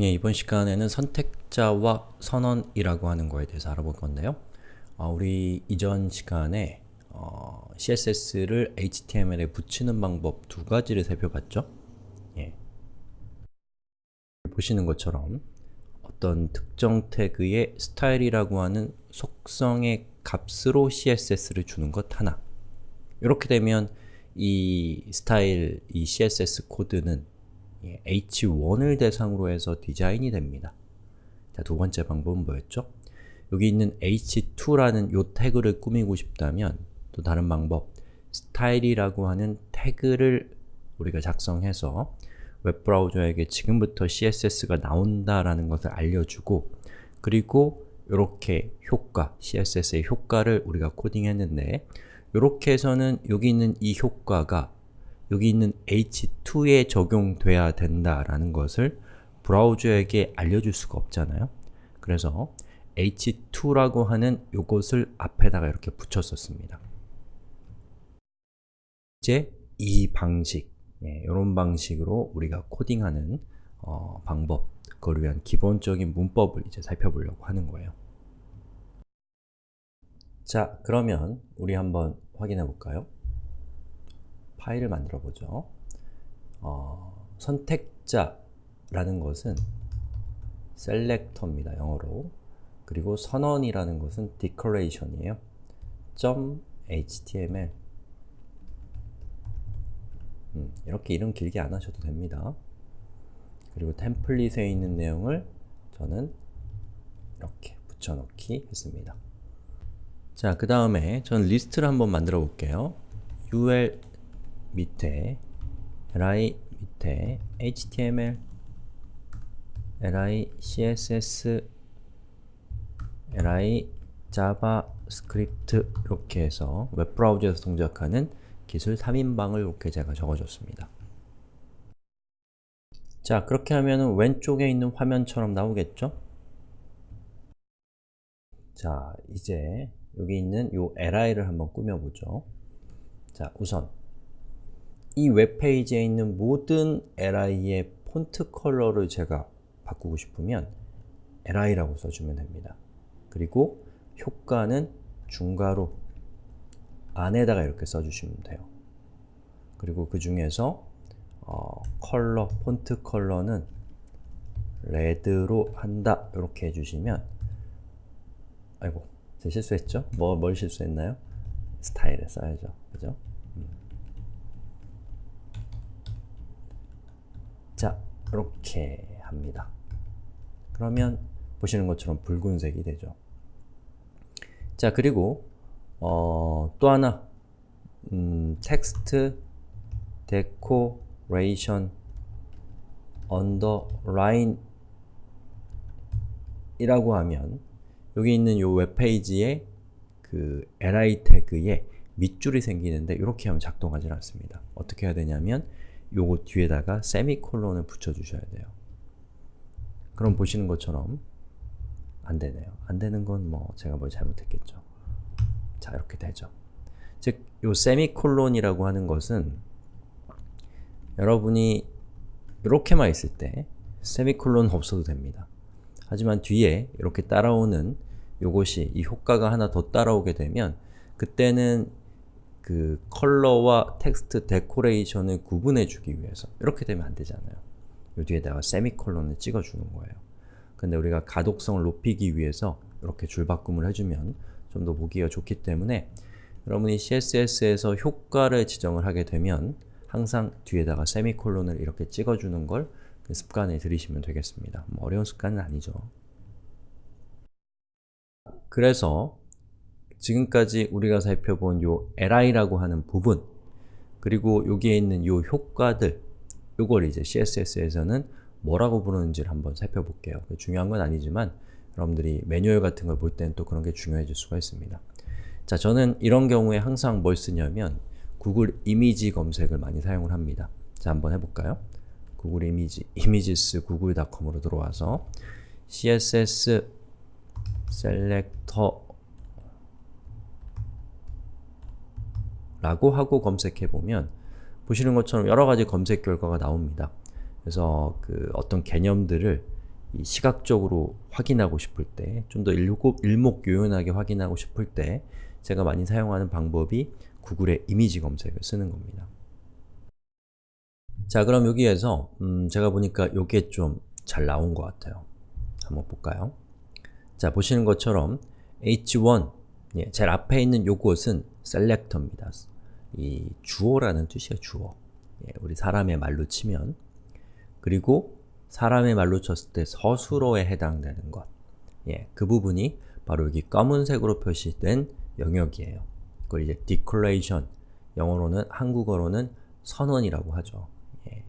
예, 이번 시간에는 선택자와 선언이라고 하는 거에 대해서 알아볼 건데요. 어, 우리 이전 시간에 어, CSS를 HTML에 붙이는 방법 두 가지를 살펴봤죠. 예. 보시는 것처럼 어떤 특정 태그의 스타일이라고 하는 속성의 값으로 CSS를 주는 것 하나 이렇게 되면 이 스타일, 이 CSS 코드는 H1을 대상으로 해서 디자인이 됩니다. 자, 두 번째 방법은 뭐였죠? 여기 있는 h2라는 요 태그를 꾸미고 싶다면 또 다른 방법, 스타일이라고 하는 태그를 우리가 작성해서 웹브라우저에게 지금부터 CSS가 나온다라는 것을 알려주고 그리고 이렇게 효과, CSS의 효과를 우리가 코딩했는데 이렇게 해서는 여기 있는 이 효과가 여기 있는 h2에 적용돼야 된다라는 것을 브라우저에게 알려줄 수가 없잖아요. 그래서 h2라고 하는 요것을 앞에다가 이렇게 붙였었습니다. 이제 이 방식, 예, 이런 방식으로 우리가 코딩하는 어, 방법, 그걸 위한 기본적인 문법을 이제 살펴보려고 하는 거예요. 자, 그러면 우리 한번 확인해 볼까요? 파일을 만들어 보죠. 어, 선택자라는 것은 selector입니다. 영어로. 그리고 선언이라는 것은 declaration이에요. .html 음, 이렇게 이름 길게 안 하셔도 됩니다. 그리고 템플릿에 있는 내용을 저는 이렇게 붙여넣기 했습니다. 자, 그 다음에 저는 리스트를 한번 만들어 볼게요. ul 밑에 li 밑에 html li css li JavaScript 이렇게 해서 웹브라우저에서 동작하는 기술 3인방을 이렇게 제가 적어줬습니다. 자, 그렇게 하면 왼쪽에 있는 화면처럼 나오겠죠? 자, 이제 여기 있는 이 li를 한번 꾸며보죠. 자, 우선 이 웹페이지에 있는 모든 li의 폰트 컬러를 제가 바꾸고 싶으면 li라고 써주면 됩니다. 그리고 효과는 중괄호 안에다가 이렇게 써주시면 돼요. 그리고 그 중에서 어, 컬러, 폰트 컬러는 레드로 한다 이렇게 해주시면 아이고 제 실수했죠? 뭐, 뭘 실수했나요? 스타일에 써야죠. 그죠? 자, 이렇게 합니다. 그러면 보시는 것처럼 붉은색이 되죠. 자, 그리고 어, 또 하나 음, text decoration underline 이라고 하면 여기 있는 이 웹페이지에 그 li 태그에 밑줄이 생기는데 이렇게 하면 작동하지 않습니다. 어떻게 해야 되냐면 요거 뒤에다가 세미콜론을 붙여주셔야 돼요. 그럼 보시는 것처럼 안 되네요. 안 되는 건 뭐 제가 뭘 잘못했겠죠. 자, 이렇게 되죠. 즉, 요 세미콜론이라고 하는 것은 여러분이 이렇게만 있을 때 세미콜론 없어도 됩니다. 하지만 뒤에 이렇게 따라오는 요것이 이 효과가 하나 더 따라오게 되면 그때는 그 컬러와 텍스트 데코레이션을 구분해 주기 위해서 이렇게 되면 안 되잖아요. 요 뒤에다가 세미콜론을 찍어주는 거예요. 근데 우리가 가독성을 높이기 위해서 이렇게 줄바꿈을 해주면 좀 더 보기가 좋기 때문에 여러분이 CSS에서 효과를 지정을 하게 되면 항상 뒤에다가 세미콜론을 이렇게 찍어주는 걸그 습관에 들이시면 되겠습니다. 뭐 어려운 습관은 아니죠. 그래서 지금까지 우리가 살펴본 요 li라고 하는 부분 그리고 여기에 있는 요 효과들 요걸 이제 CSS에서는 뭐라고 부르는지를 한번 살펴볼게요. 중요한 건 아니지만 여러분들이 매뉴얼 같은 걸 볼 때는 또 그런 게 중요해질 수가 있습니다. 자, 저는 이런 경우에 항상 뭘 쓰냐면 구글 이미지 검색을 많이 사용을 합니다. 자, 한번 해볼까요? 구글 이미지, 이미지스 구글.com으로 들어와서 css 셀렉터 라고 하고 검색해보면 보시는 것처럼 여러가지 검색 결과가 나옵니다. 그래서 그 어떤 개념들을 이 시각적으로 확인하고 싶을 때, 좀 더 일목요연하게 확인하고 싶을 때 제가 많이 사용하는 방법이 구글의 이미지 검색을 쓰는 겁니다. 자 그럼 여기에서 음, 제가 보니까 요게 좀 잘 나온 것 같아요. 한번 볼까요? 자 보시는 것처럼 h1 예, 제일 앞에 있는 요것은 selector입니다. 이 주어라는 뜻이에요, 주어. 예, 우리 사람의 말로 치면 그리고 사람의 말로 쳤을 때 서술어에 해당되는 것. 예, 그 부분이 바로 여기 검은색으로 표시된 영역이에요. 그걸 이제 declaration, 영어로는, 한국어로는 선언이라고 하죠. 예.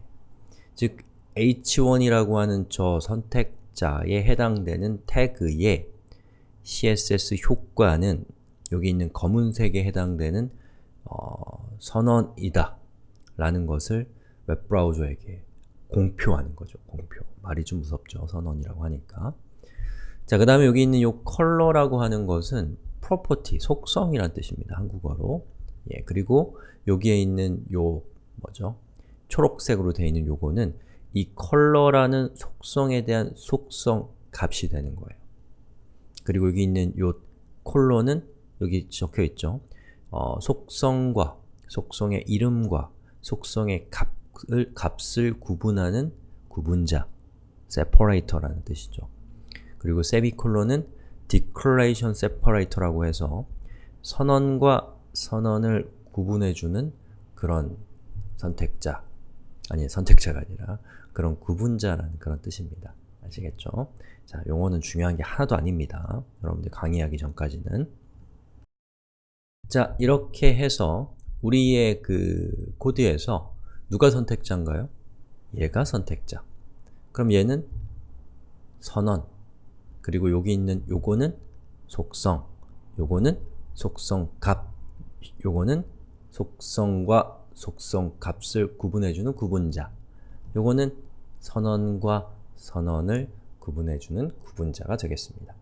즉, h1이라고 하는 저 선택자에 해당되는 태그의 CSS 효과는 여기 있는 검은색에 해당되는 어, 선언이다 라는 것을 웹브라우저에게 공표하는 거죠. 공표. 말이 좀 무섭죠. 선언이라고 하니까. 자, 그 다음에 여기 있는 이 컬러라고 하는 것은 property, 속성이란 뜻입니다. 한국어로. 예, 그리고 여기에 있는 요 뭐죠? 초록색으로 되어 있는 요거는 이 컬러라는 속성에 대한 속성 값이 되는 거예요. 그리고 여기 있는 요 콜론은 여기 적혀 있죠. 어, 속성과 속성의 이름과 속성의 값을, 값을 구분하는 구분자 separator라는 뜻이죠. 그리고 세미콜론은 declaration separator라고 해서 선언과 선언을 구분해주는 그런 선택자 아니 선택자가 아니라 그런 구분자라는 그런 뜻입니다. 아시겠죠? 자, 용어는 중요한 게 하나도 아닙니다. 여러분들 강의하기 전까지는 자, 이렇게 해서 우리의 그 코드에서 누가 선택자인가요? 얘가 선택자. 그럼 얘는 선언, 그리고 여기 있는 요거는 속성, 요거는 속성 값, 요거는 속성과 속성 값을 구분해주는 구분자, 요거는 선언과 선언을 구분해주는 구분자가 되겠습니다.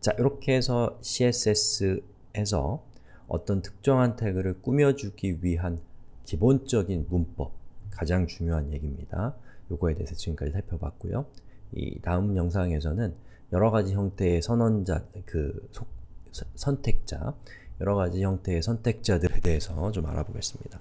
자, 이렇게 해서 CSS에서 어떤 특정한 태그를 꾸며주기 위한 기본적인 문법, 가장 중요한 얘기입니다. 요거에 대해서 지금까지 살펴봤고요. 이 다음 영상에서는 여러가지 형태의 선언자, 그 속, 선택자, 여러가지 형태의 선택자들에 대해서 좀 알아보겠습니다.